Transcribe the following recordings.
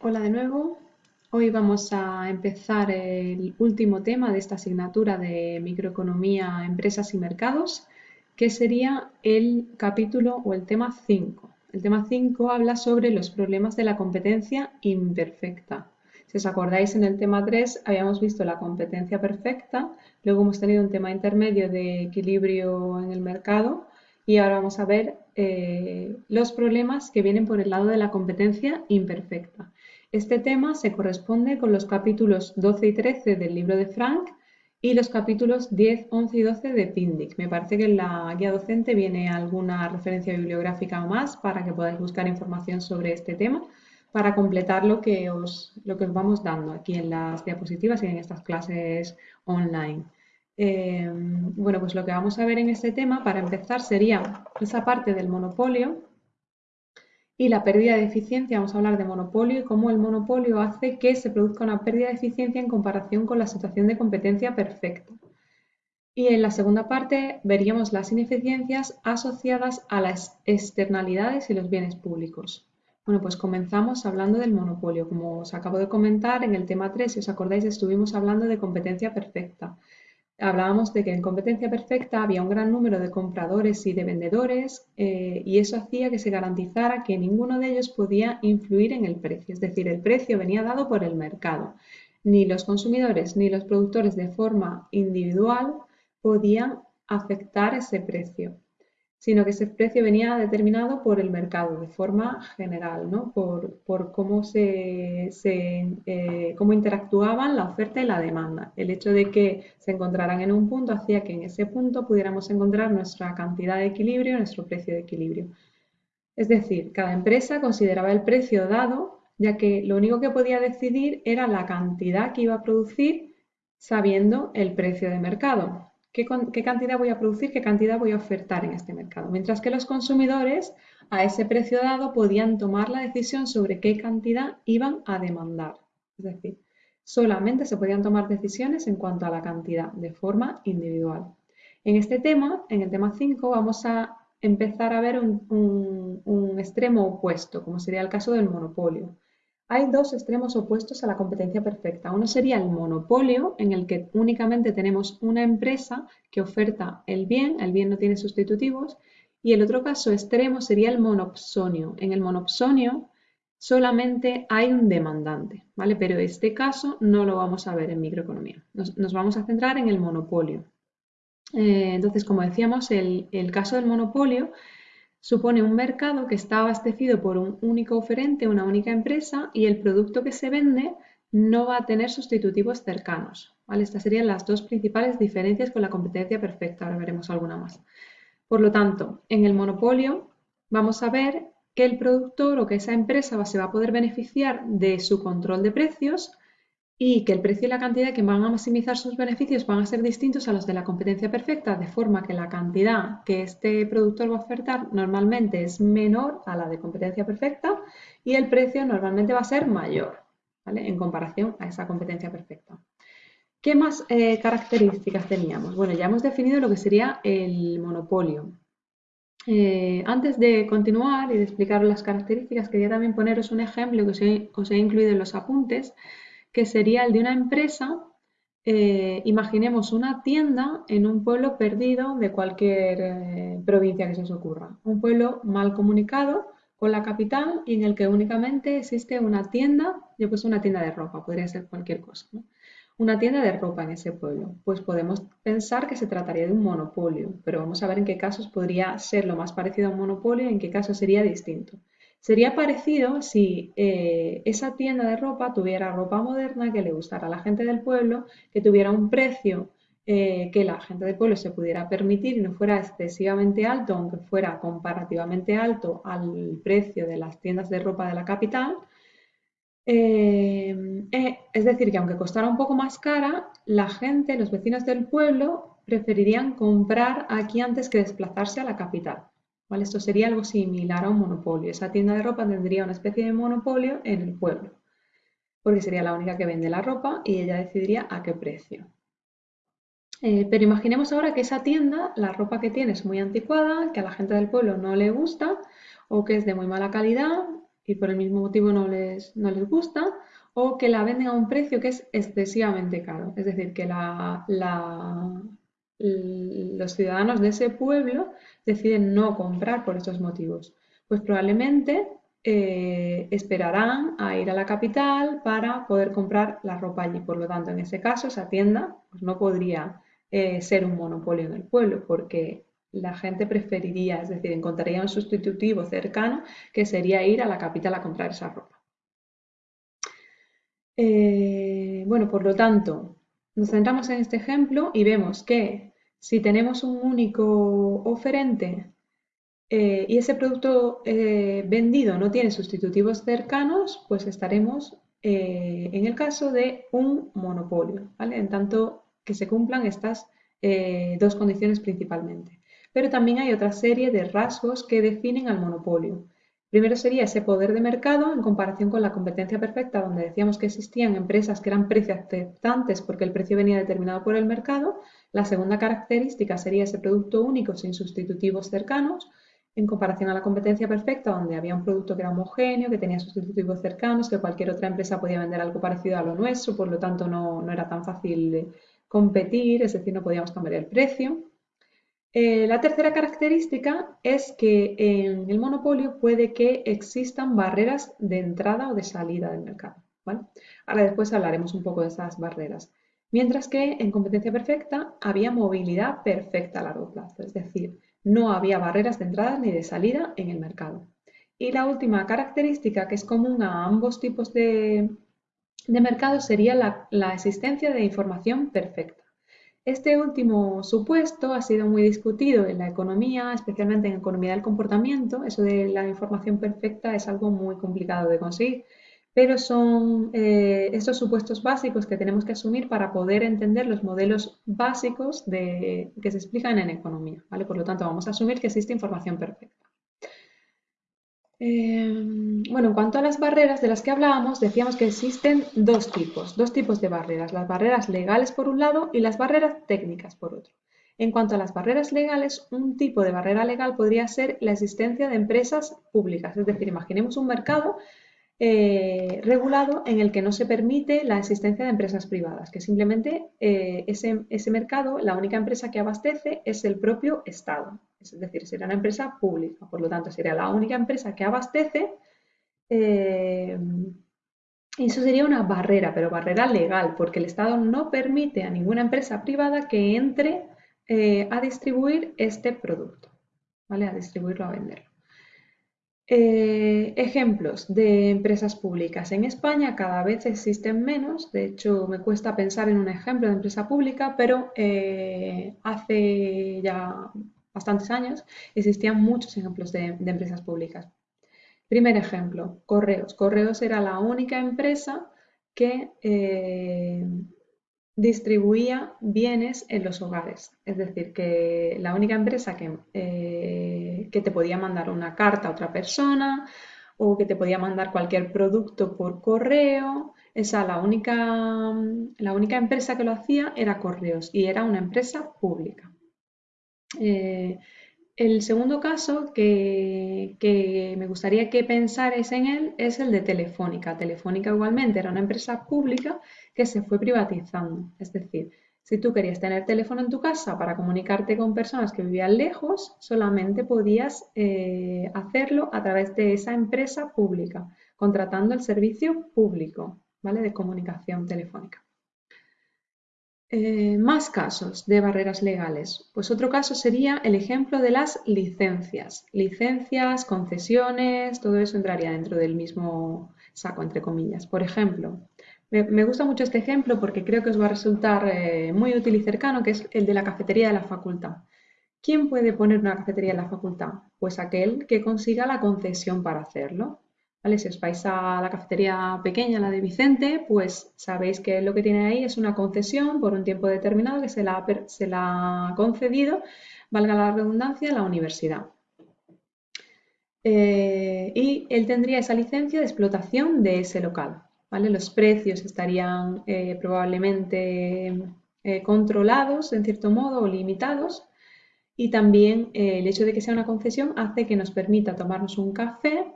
Hola de nuevo. Hoy vamos a empezar el último tema de esta asignatura de microeconomía, empresas y mercados, que sería el capítulo o el tema 5. El tema 5 habla sobre los problemas de la competencia imperfecta. Si os acordáis, en el tema 3 habíamos visto la competencia perfecta, luego hemos tenido un tema intermedio de equilibrio en el mercado y ahora vamos a ver eh, los problemas que vienen por el lado de la competencia imperfecta. Este tema se corresponde con los capítulos 12 y 13 del libro de Frank y los capítulos 10, 11 y 12 de Pindic. Me parece que en la guía docente viene alguna referencia bibliográfica o más para que podáis buscar información sobre este tema para completar lo que os, lo que os vamos dando aquí en las diapositivas y en estas clases online. Eh, bueno, pues lo que vamos a ver en este tema, para empezar, sería esa parte del monopolio y la pérdida de eficiencia, vamos a hablar de monopolio y cómo el monopolio hace que se produzca una pérdida de eficiencia en comparación con la situación de competencia perfecta. Y en la segunda parte veríamos las ineficiencias asociadas a las externalidades y los bienes públicos. Bueno, pues comenzamos hablando del monopolio. Como os acabo de comentar, en el tema 3, si os acordáis, estuvimos hablando de competencia perfecta hablábamos de que en competencia perfecta había un gran número de compradores y de vendedores eh, y eso hacía que se garantizara que ninguno de ellos podía influir en el precio, es decir, el precio venía dado por el mercado. Ni los consumidores ni los productores de forma individual podían afectar ese precio sino que ese precio venía determinado por el mercado de forma general, ¿no? por, cómo, se, eh, cómo interactuaban la oferta y la demanda. El hecho de que se encontraran en un punto hacía que en ese punto pudiéramos encontrar nuestra cantidad de equilibrio, nuestro precio de equilibrio. Es decir, cada empresa consideraba el precio dado, ya que lo único que podía decidir era la cantidad que iba a producir sabiendo el precio de mercado qué, cantidad voy a producir, qué cantidad voy a ofertar en este mercado. Mientras que los consumidores a ese precio dado podían tomar la decisión sobre qué cantidad iban a demandar. Es decir, solamente se podían tomar decisiones en cuanto a la cantidad de forma individual. En este tema, en el tema 5, vamos a empezar a ver un extremo opuesto, como sería el caso del monopolio. Hay dos extremos opuestos a la competencia perfecta. Uno sería el monopolio, en el que únicamente tenemos una empresa que oferta el bien, el bien no tiene sustitutivos, y el otro caso extremo sería el monopsonio. En el monopsonio solamente hay un demandante, ¿vale? Pero este caso no lo vamos a ver en microeconomía. Nos, vamos a centrar en el monopolio. Eh, entonces, como decíamos, el, el caso del monopolio Supone un mercado que está abastecido por un único oferente, una única empresa, y el producto que se vende no va a tener sustitutivos cercanos. Estas serían las dos principales diferencias con la competencia perfecta. Ahora veremos alguna más. Por lo tanto, en el monopolio vamos a ver que el productor o que esa empresa se va a poder beneficiar de su control de precios y que el precio y la cantidad que van a maximizar sus beneficios van a ser distintos a los de la competencia perfecta, de forma que la cantidad que este productor va a ofertar normalmente es menor a la de competencia perfecta y el precio normalmente va a ser mayor ¿vale? en comparación a esa competencia perfecta. ¿Qué más eh, características teníamos? Bueno, ya hemos definido lo que sería el monopolio. Eh, antes de continuar y de explicar las características, quería también poneros un ejemplo que os he incluido en los apuntes, que sería el de una empresa, eh, imaginemos una tienda en un pueblo perdido de cualquier eh, provincia que se os ocurra. Un pueblo mal comunicado con la capital y en el que únicamente existe una tienda, yo he puesto una tienda de ropa, podría ser cualquier cosa. Una tienda de ropa en ese pueblo. Pues podemos pensar que se trataría de un monopolio, pero vamos a ver en qué casos podría ser lo más parecido a un monopolio y en qué casos sería distinto. Sería parecido si eh, esa tienda de ropa tuviera ropa moderna que le gustara a la gente del pueblo, que tuviera un precio eh, que la gente del pueblo se pudiera permitir y no fuera excesivamente alto, aunque fuera comparativamente alto al precio de las tiendas de ropa de la capital. Eh, es decir, que aunque costara un poco más cara, la gente, los vecinos del pueblo, preferirían comprar aquí antes que desplazarse a la capital. Esto sería algo similar a un monopolio. Esa tienda de ropa tendría una especie de monopolio en el pueblo, porque sería la única que vende la ropa y ella decidiría a qué precio. Eh, pero imaginemos ahora que esa tienda, la ropa que tiene es muy anticuada, que a la gente del pueblo no le gusta o que es de muy mala calidad y por el mismo motivo no les, no les gusta, o que la venden a un precio que es excesivamente caro. Es decir, que la, los ciudadanos de ese pueblo deciden no comprar por estos motivos. Pues probablemente eh, esperarán a ir a la capital para poder comprar la ropa allí. Por lo tanto, en ese caso, esa tienda pues, no podría eh, ser un monopolio en el pueblo porque la gente preferiría, es decir, encontraría un sustitutivo cercano que sería ir a la capital a comprar esa ropa. Eh, bueno, por lo tanto, nos centramos en este ejemplo y vemos que si tenemos un único oferente eh, y ese producto eh, vendido no tiene sustitutivos cercanos, pues estaremos en el caso de un monopolio, ¿vale? En tanto que se cumplan estas dos condiciones principalmente. Pero también hay otra serie de rasgos que definen al monopolio. Primero sería ese poder de mercado en comparación con la competencia perfecta, donde decíamos que existían empresas que eran precio aceptantes porque el precio venía determinado por el mercado. La segunda característica sería ese producto único sin sustitutivos cercanos, en comparación a la competencia perfecta, donde había un producto que era homogéneo, que tenía sustitutivos cercanos, que cualquier otra empresa podía vender algo parecido a lo nuestro, por lo tanto no, no era tan fácil competir, es decir, no podíamos cambiar el precio. Eh, la tercera característica es que en el monopolio puede que existan barreras de entrada o de salida del mercado. Ahora después hablaremos un poco de esas barreras. Mientras que en competencia perfecta había movilidad perfecta a largo plazo, es decir, no había barreras de entrada ni de salida en el mercado. Y la última característica que es común a ambos tipos de, mercado sería la existencia de información perfecta. Este último supuesto ha sido muy discutido en la economía, especialmente en economía del comportamiento. Eso de la información perfecta es algo muy complicado de conseguir, pero son eh, estos supuestos básicos que tenemos que asumir para poder entender los modelos básicos que se explican en economía. ¿vale? Por lo tanto, vamos a asumir que existe información perfecta. Em, bueno, en cuanto a las barreras de las que hablábamos, decíamos que existen dos tipos, dos tipos de barreras, las barreras legales por un lado y las barreras técnicas por otro. En cuanto a las barreras legales, un tipo de barrera legal podría ser la existencia de empresas públicas, es decir, imaginemos un mercado eh, regulado en el que no se permite la existencia de empresas privadas, que simplemente eh, ese, mercado, la única empresa que abastece es el propio Estado es decir, sería una empresa pública, por lo tanto sería la única empresa que abastece eh, eso sería una barrera, pero barrera legal, porque el Estado no permite a ninguna empresa privada que entre a distribuir este producto, ¿vale? A distribuirlo, a venderlo. Eh, ejemplos de empresas públicas. En España cada vez existen menos, de hecho me cuesta pensar en un ejemplo de empresa pública, pero hace ya bastantes años, existían muchos ejemplos de, empresas públicas. Primer ejemplo, Correos. Correos era la única empresa que eh, distribuía bienes en los hogares. Es decir, que la única empresa que, eh, que, te podía mandar una carta a otra persona o que te podía mandar cualquier producto por correo. Esa, la única, la única empresa que lo hacía era Correos y era una empresa pública. Eh, el segundo caso que, me gustaría que pensarais en él es el de Telefónica. Telefónica igualmente era una empresa pública que se fue privatizando. Es decir, si tú querías tener teléfono en tu casa para comunicarte con personas que vivían lejos, solamente podías eh, hacerlo a través de esa empresa pública, contratando el servicio público ¿vale? de comunicación telefónica. Eh, más casos de barreras legales. Pues otro caso sería el ejemplo de las licencias. Licencias, concesiones, todo eso entraría dentro del mismo saco, entre comillas. Por ejemplo, me, gusta mucho este ejemplo porque creo que os va a resultar eh, muy útil y cercano, que es el de la cafetería de la facultad. ¿Quién puede poner una cafetería en la facultad? Pues aquel que consiga la concesión para hacerlo. Si os vais a la cafetería pequeña, la de Vicente, pues sabéis que lo que tiene ahí es una concesión por un tiempo determinado que se la, se la ha concedido, valga la redundancia, la universidad. Eh, y él tendría esa licencia de explotación de ese local. Los precios estarían eh, probablemente eh, controlados en cierto modo o limitados y también el hecho de que sea una concesión hace que nos permita tomarnos un café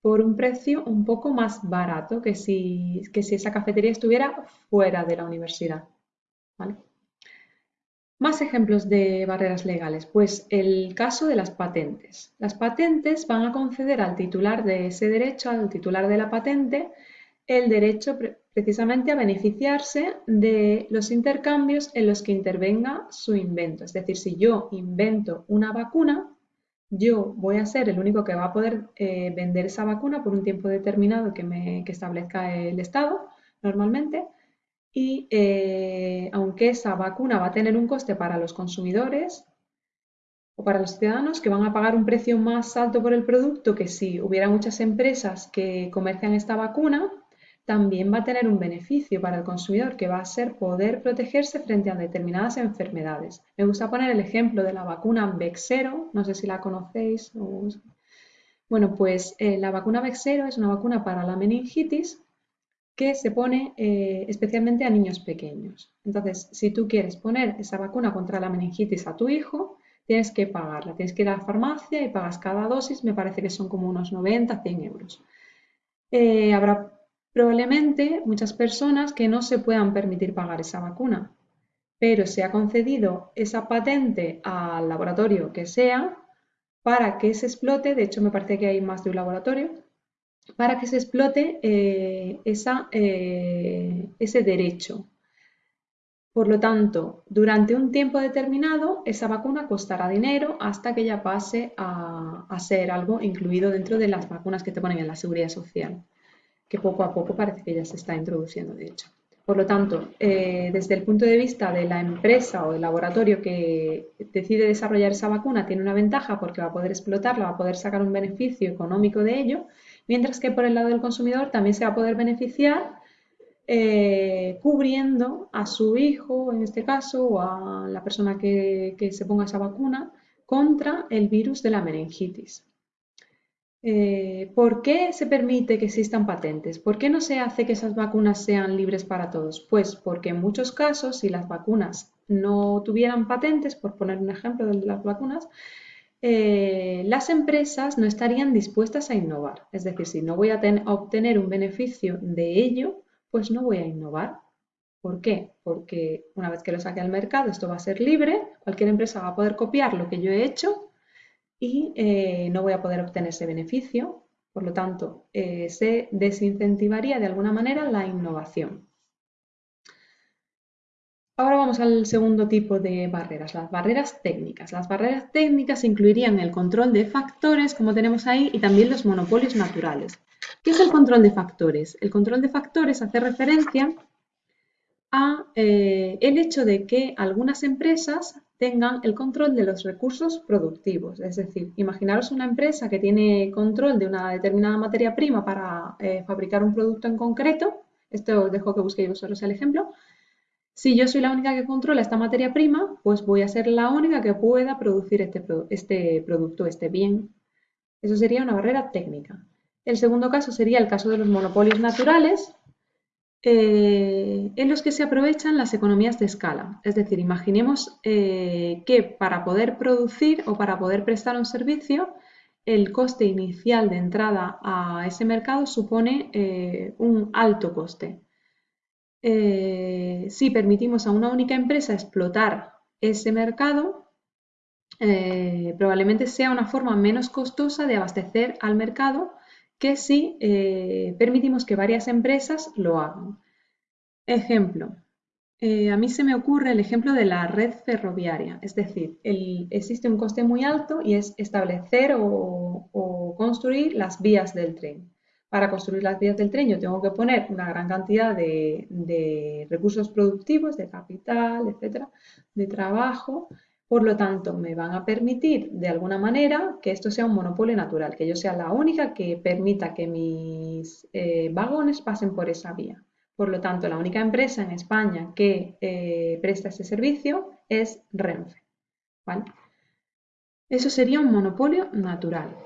por un precio un poco más barato que si, que si esa cafetería estuviera fuera de la universidad. Más ejemplos de barreras legales. Pues el caso de las patentes. Las patentes van a conceder al titular de ese derecho, al titular de la patente, el derecho precisamente a beneficiarse de los intercambios en los que intervenga su invento. Es decir, si yo invento una vacuna, yo voy a ser el único que va a poder eh, vender esa vacuna por un tiempo determinado que, me, establezca el Estado normalmente. Y eh, aunque esa vacuna va a tener un coste para los consumidores o para los ciudadanos que van a pagar un precio más alto por el producto que si hubiera muchas empresas que comercian esta vacuna, también va a tener un beneficio para el consumidor que va a ser poder protegerse frente a determinadas enfermedades. Me gusta poner el ejemplo de la vacuna Vexero, no sé si la conocéis. Bueno, pues eh, la vacuna Vexero es una vacuna para la meningitis que se pone eh, especialmente a niños pequeños. Entonces, si tú quieres poner esa vacuna contra la meningitis a tu hijo, tienes que pagarla. Tienes que ir a la farmacia y pagas cada dosis, me parece que son como unos 90, 100 euros. Eh, habrá Probablemente muchas personas que no se puedan permitir pagar esa vacuna, pero se ha concedido esa patente al laboratorio que sea para que se explote, de hecho me parece que hay más de un laboratorio, para que se explote eh, eh, ese derecho. Por lo tanto, durante un tiempo determinado, esa vacuna costará dinero hasta que ya pase a, a ser algo incluido dentro de las vacunas que te ponen en la seguridad social que poco a poco parece que ya se está introduciendo, de hecho. Por lo tanto, eh, desde el punto de vista de la empresa o el laboratorio que decide desarrollar esa vacuna, tiene una ventaja porque va a poder explotarla, va a poder sacar un beneficio económico de ello, mientras que por el lado del consumidor también se va a poder beneficiar eh, cubriendo a su hijo, en este caso, o a la persona que se ponga esa vacuna, contra el virus de la meningitis. Eh, ¿Por qué se permite que existan patentes? ¿Por qué no se hace que esas vacunas sean libres para todos? Pues porque en muchos casos, si las vacunas no tuvieran patentes, por poner un ejemplo de las vacunas, eh, las empresas no estarían dispuestas a innovar. Es decir, si no voy a, a obtener un beneficio de ello, pues no voy a innovar. ¿Por qué? Porque una vez que lo saque al mercado, esto va a ser libre, cualquier empresa va a poder copiar lo que yo he hecho y eh, no voy a poder obtener ese beneficio. Por lo tanto, eh, se desincentivaría de alguna manera la innovación. Ahora vamos al segundo tipo de barreras, las barreras técnicas. Las barreras técnicas incluirían el control de factores, como tenemos ahí, y también los monopolios naturales. ¿Qué es el control de factores? El control de factores hace referencia a eh, el hecho de que algunas empresas tengan el control de los recursos productivos. Es decir, imaginaros una empresa que tiene control de una determinada materia prima para eh, fabricar un producto en concreto. Esto os dejo que busquéis vosotros el ejemplo. Si yo soy la única que controla esta materia prima, pues voy a ser la única que pueda producir este, este producto, este bien. Eso sería una barrera técnica. El segundo caso sería el caso de los monopolios naturales, eh, en los que se aprovechan las economías de escala. Es decir, imaginemos eh, que para poder producir o para poder prestar un servicio, el coste inicial de entrada a ese mercado supone eh, un alto coste. si permitimos a una única empresa explotar ese mercado, probablemente sea una forma menos costosa de abastecer al mercado que si eh, permitimos que varias empresas lo hagan. Ejemplo, eh, a mí se me ocurre el ejemplo de la red ferroviaria, es decir, existe un coste muy alto y es establecer o, construir las vías del tren. Para construir las vías del tren yo tengo que poner una gran cantidad de, de recursos productivos, de capital, etcétera, de trabajo, por lo tanto, me van a permitir de alguna manera que esto sea un monopolio natural, que yo sea la única que permita que mis eh, vagones pasen por esa vía. Por lo tanto, la única empresa en España que eh, presta ese servicio es Renfe. Eso sería un monopolio natural.